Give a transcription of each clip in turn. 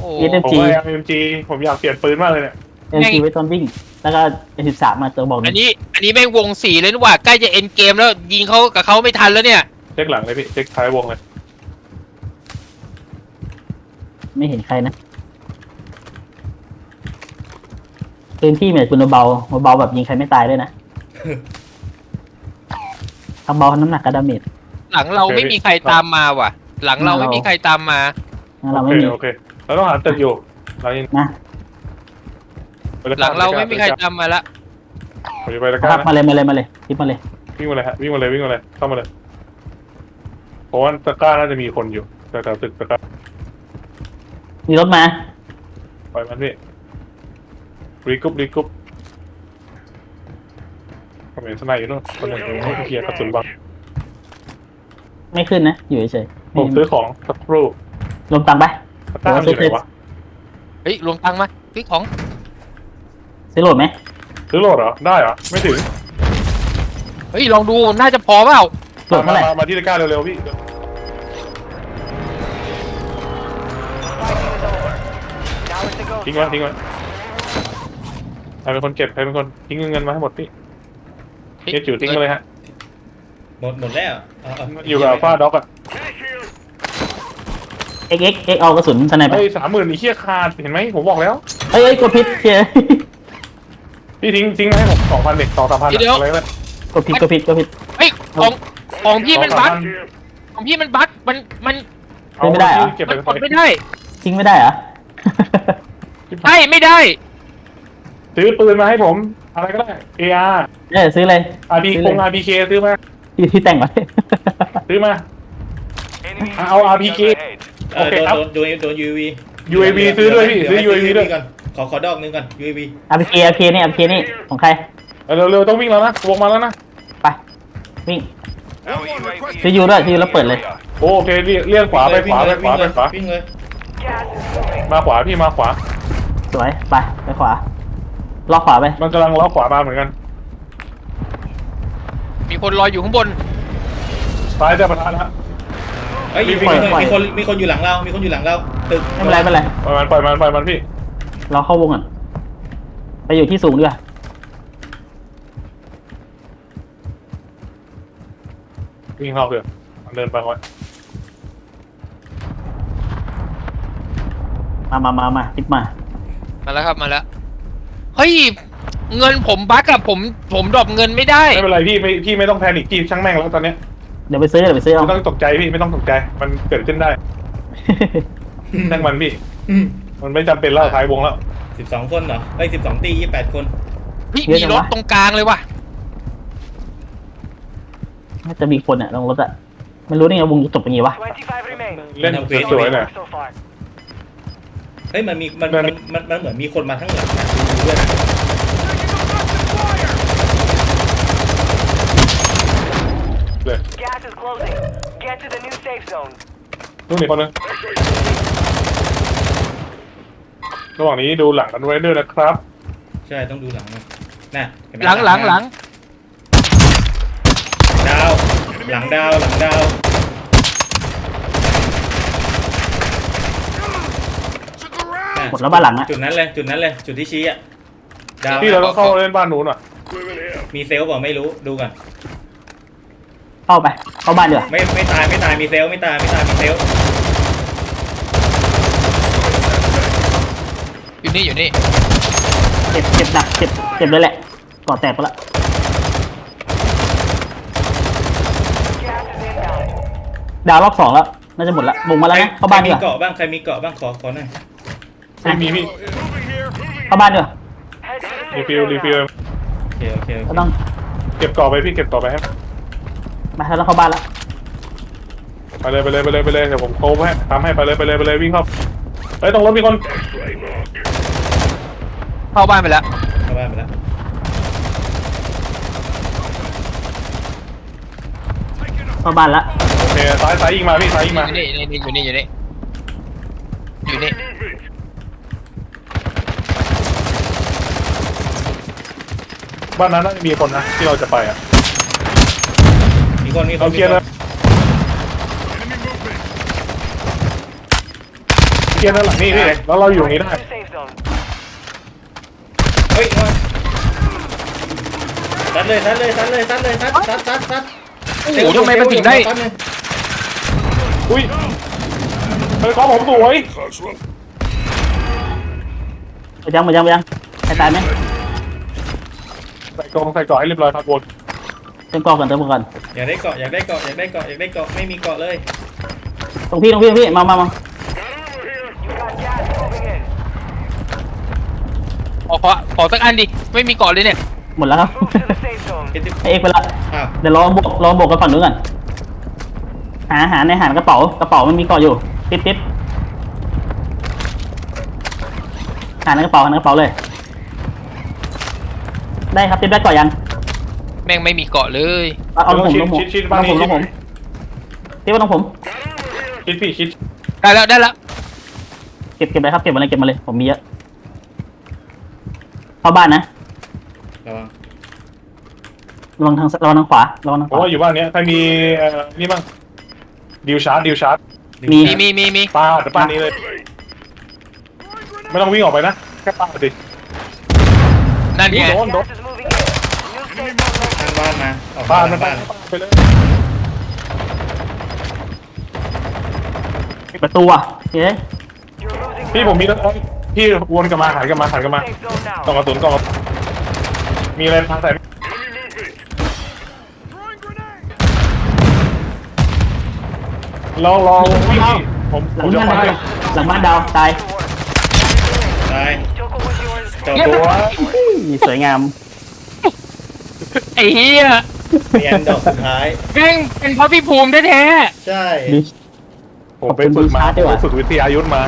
โอ้เอสเอ็มผมจีว่า MG ผมอยากเปลี่ยนปืนมากเลยเนี่ย เอ็มจีไว้ตอนวิ่ง แล้วก็เอ็มสิบสามมาตัวบอกหอันึ่นงนี้ อันนี้แม่งวงสี่เลยนี่หว่าใกล้จะเอ็นเกมแล้วยิงเขากับเขาไม่ทันแล้วเนี่ย เช็คหลังเลยพี่ เช็คท้ายวงเลย ไม่เห็นใครนะพื้นที่เหมือนปืนเบาๆเบาๆแบบยิงใครไม่ตายด้วยนะทำเบาน้ำหนักกระดาเมจหลังเราไม่มีใครตามมาว่ะ หลังเราไม่มีใครตามมางั้นเราโอไม่เค มีโอเค เราต้องหาตึกอยู่ เรายังนะไปตะกหร้ลังเราไม่มีใครตามมาละผมจะไปตะกคร้ารับนะมาเลยมาเลยมาเลยทิปมาเลยวิ่งมาเลยฮะวิ่งมาเลยวิ่งมาเลยเข้ามาเลยเพราะว่าตะกร้าน่าจะมีคนอยู่แต่แถวตึกตะกร้ามีรถมาปล่อยมันพี่ regroup regroup ผมเห็น snipe อยู่นู่นคนหนึ่งให้เคลียร์กระสุนบังไม่ขึ้นนะ อยู่เฉยๆผมซื้อของสักครู่รวมตังค์ไป ตะกร้ามันอยู่ไหนวะเฮ้ยรวมตังค์มาพี่ของซื้อโหลดไหมซื้อโหลดเหรอ ได้เหรอ ไม่ถึง เฮ้ย ลองดู น่าจะพอเปล่าโหลดมาเท่าไหร่มามาที่ตะกร้าเร็วๆพี่ Now it's a go. ทิ้งไว้ทิ้งไว้ใครเป็นคนเก็บใครเป็นคนทิ้งเงินมาให้หมดพี่เฮียจิ๋วทิ้งมาเลยฮะหมดหมดแล้วเอาเอาอยู่กับฟ้าด็อกอะ เอ็กเอ็กเอ็กเอากระสุนทนายไปไอ้สามหมื่นไอ้เฮียขาดเห็นไหมผมบอกแล้วเอ้ยเอ้ยกดพิษเชียพี่ทิ้งทิ้งมาให้ผมสองพันเด็กสองสามพันอะไรก็ได้กดผิดกดผิดกดผิด เฮ้ยของของพี่มันบั๊ก2,000ของพี่มันบั๊กมันมันเอาไม่ได้เหรอ เก็บไปมันก่กอนดไม่ได้ทิ้งไม่ได้เหรอ ใช่ไม่ได้ ซื้อปืนมาให้ผม อะไรก็ได้ AR เออซื้อเลย RP คง RPK ซื้อมาที่ที่แต่งไว้ ซื้อมา Enemy I'll UAV RPK ahead. เออโอเคโดนครับ โดนโดนโดน UAV UAV ซื้อด้วยพี่ซื้อ UAV ด้วยก่อนขอขอดอกนึงก่อน UAV อาพีเคอาพีนี่อาพีนี่ของใครเร็วๆต้องวิ่งแล้วนะวงมาแล้วนะไปวิ่ง Our UAV ซื้อยูด้วยซื้อแล้วเปิดเลย โอเคเลี่ยเลี่ยงขวาไปขวาไปขวาไปขวาวิ่งเลย Gas is moving. มาขวาพี่มาขวา สวยไปไปขวาล็อกขวาไปมันกำลังล้อขวามาเหมือนกันมีคนรออยู่ข้างบนซ้ายจะประทานฮะ เฮ้ยมีวิ่คนงมีคนมีคนอยู่หลังเรา มีคนอยู่หลังเรา ตึกไม่เป็นไรไม่เป็นไรปล่อยมันปล่อยมันปล่อยมันพี่เราเข้าวงก่อนไปอยู่ที่สูงดีกว่าวิ่งเข้าเถอะมันเดินไปไว้มามามามาทิปมา มาแล้วครับมาแล้วเฮ้ยเงินผมบั๊กอะผมผมดรอปเงินไม่ได้ ไม่เป็นไรพี่ไม่พี่ไม่ต้องแพนิคพี่ช่างแม่งแล้วตอนเนี้ย เดี๋ยวไปซื้อเดี๋ยวไปซื้อเอา ไม่ต้องตกใจพี่ไม่ต้องตกใจ มันเกิดขึ้นได้ช่างมันพี่ มันไม่จำเป็นแล้วท้ายวงแล้ว สิบสองคนเหรอเฮ้ยสิบสองตียี่แปดคน พี่มีรถตรงกลางเลยว่ะน่าจะมีคนอะลงรถอะไม่รู้ได้ไงวงจะจบเป็นไงวะ 25 remain. เล่นสวยๆหน่อย So far. เฮ้ยมันมีมันมัมันนมันมันเหมือนมีคนมาทั้งหลังนะดูด้วยนะ เลย Gas is closing. Get to the new safe zone. นู่นนี่คนนึงระหว่างนี้ดูหลังกันไว้ด้วยนะครับใช่ต้องดูหลังนะน่ะเนไมหลังหลังหลังดาว หลังดาวหลังดาวน่ะหมดแล้วบ้านหลังอะจุดนั้นเลยจุดนั้นเลยจุดที่ชี้อะดาวพี่เราต้องเข้าเล่นบ้านนู้นอะมีเซลล์บอกไม่รู้ดูก่อน เข้าไป เข้าบ้านดีกว่าไม่ไม่ตายไม่ตายมีเซลล์ไม่ตายไม่ตายมีเซลล์อยู่นี่อยู่นี่เจ็บเจ็บหนักเจ็บเจ็บเลยแหละก่อแตกไปละ Gas is inbound. ดาวรอบสองแล้ว น่าจะหมดละวงมาแล้วนะ เข้าบ้านใครดีมีกว่าเกราะบ้างใครมีเกราะบ้างขอขอหน่อยไม่มีพี่เข้าบ้านดีกว่า Head to the รี safe ฟิล zone รี now. ฟิลโอเคโอเคโอก็เคต้องเก็บกรอบไปพี่เก็บกรอบไปให้ มาแล้วเข้าบ้านละไปเลยไปเลยไปเลยไปเลยเดี๋ยวผมโค้งให้ทำให้ไปเลยไปเลยไปเลยวิ่งเข้าเฮ้ยตรงรถมีคนเข้าบ้านไปแล้วเข้าบ้านไปแล้วเข้าบ้านละโอเคซ้ายซ้ายยิงมาพี่ซ้ายยิงอมายู่นี่อยู่นี่อยู่นี่อยู่นี่อยู่นี่บ้านนั้นน่าจะมีคนนะที่เราจะไปอะ มีคนมีคนเราเคลียร์เลยมีเคลียร์ด้านหลังนี่พี่แล้วเราอยู่ตรงนี้ได้ New safe zone. เฮ้ยมาซัดเลยซัดเลยซัดเลยซัดเลยซัดซัดซัดซัดโอ้โหทำไมมันถึงได้ซัดเลยอุ้ยเฮ้ยของผมสวยหมดยังหมดยังหมดยังใครตายไหมใส่กล่องใส่กล่องให้เรียบร้อยครับบน เติมเกราะก่อนเติมเกราะก่อนอยากได้เกราะอยากได้เกราะอยากได้เกราะอยากได้เกราะไม่มีเกราะเลย ตรงพี่ตรงพี่ตรงพี่มามามา You got gas moving in. ขอขอขอสักอันดิ ไม่มีเกาะเลยเนี่ย หมดแล้วครับ Move to the safe zone. เอ็ดดิบให้เอกไปละอ้าวเดี๋ยวรอบวกรอบวกกันฝั่งนู้นก่อนหาหาในหารกระเป๋ากระเป๋ามันมีเกาะอยู่ติดติดหาในกระเป๋าหาในกระเป๋าเลย ได้ครับติดได้เกาะยังแม่งไม่มีเกาะเลยเอาเอาลงผมชิลดงผมชิดชิดลบ้านงผนี้มลชิดงผมที่ว่าลงผมชิดพี่ชิดได้แล้วได้แล้วเก็บเก็บเลยครับเก็บมาเลยเก็บมาเลยผมมีเยอะเข้าบ้านนะระวังระวังทางระวังทางขวาระวังทางผขมวา ว่าอยู่บ้านเนี้ยใครมีเอ่อนี่บ้างดิวชาร์จดิวชาร์จมี มีมีมีมีปาดป้านนี้เลย ไม่ต้องวิ่งออกไปนะแค่ปาดสินั่นไงโดนโดน Gas is moving in. New safe zone ทาง located. บ้านมาออกบ้านทมันงบ้าบ้านนไปเลยปิดประตูอะเฮ้ย You're losing พี่ผมมีรถพี่วนกลับมาหันกลับมาหันกลับมา safe zone กล่อง now. กระสุนกล่องกระสุนมีอะไรทางใส่ลองลองวิ่งผมหผลัมงจะบ้านไปดาวหลังบ้านดาวตายตาย Choco was yours. เจ้าตัวอุ้ยสวยงามไอ้เหี้ยเนียนดอกสุดท้าย แม่งเป็นเพราะพี่ภูมิแท้ใช่ดิผมไปฝึกมาผมไปฝึกวิทยายุทธมา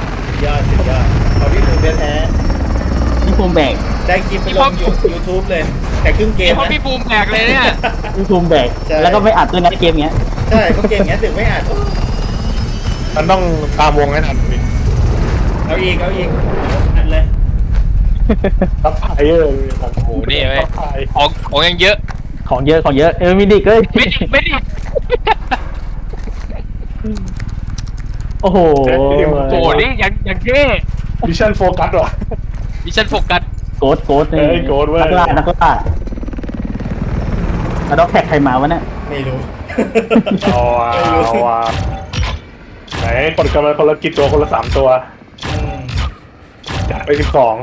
ยอดสุดยอดขอพี่ภูมิแท้นี่ภูมิแบกๆได้คลิปไปลงยูทูบเลย แต่ครึ่งเกๆมเพราะนะ พี่ภูมิแตกเลยเนี่ยนี่ภูมิแบกใช่ แล้วก็ไม่อัดด้วยนะเกมเงี้ยใช่เพราะเกมเนี้ยถึงไม่อ่านโอ้มันต้องตามวงให้ทันพี่เอาอีกเอาอีกอันเลยทับไพเออร์โอ้โหนี่เว้ยทับไพของของยังเยอะ ของเยอะของเยอะเออมีดิกเอ้ยไม่ดิไม่ดิโอ้โหโอ้โหนี่ยังยังเท่มิชชั่นโฟกัสว่ะดิฉันโฟกัสโกดโกดนี่เอ้ยโกรธเว้ยนักล่านักล่าแล้วด็อกแท็กใครมาวะเนี่ยไม่รู้เอาว่ะเอาว่ะไหนกดกันมาคนละกี่ตัวคนละสามตัวอืมจัดไปสิบสอง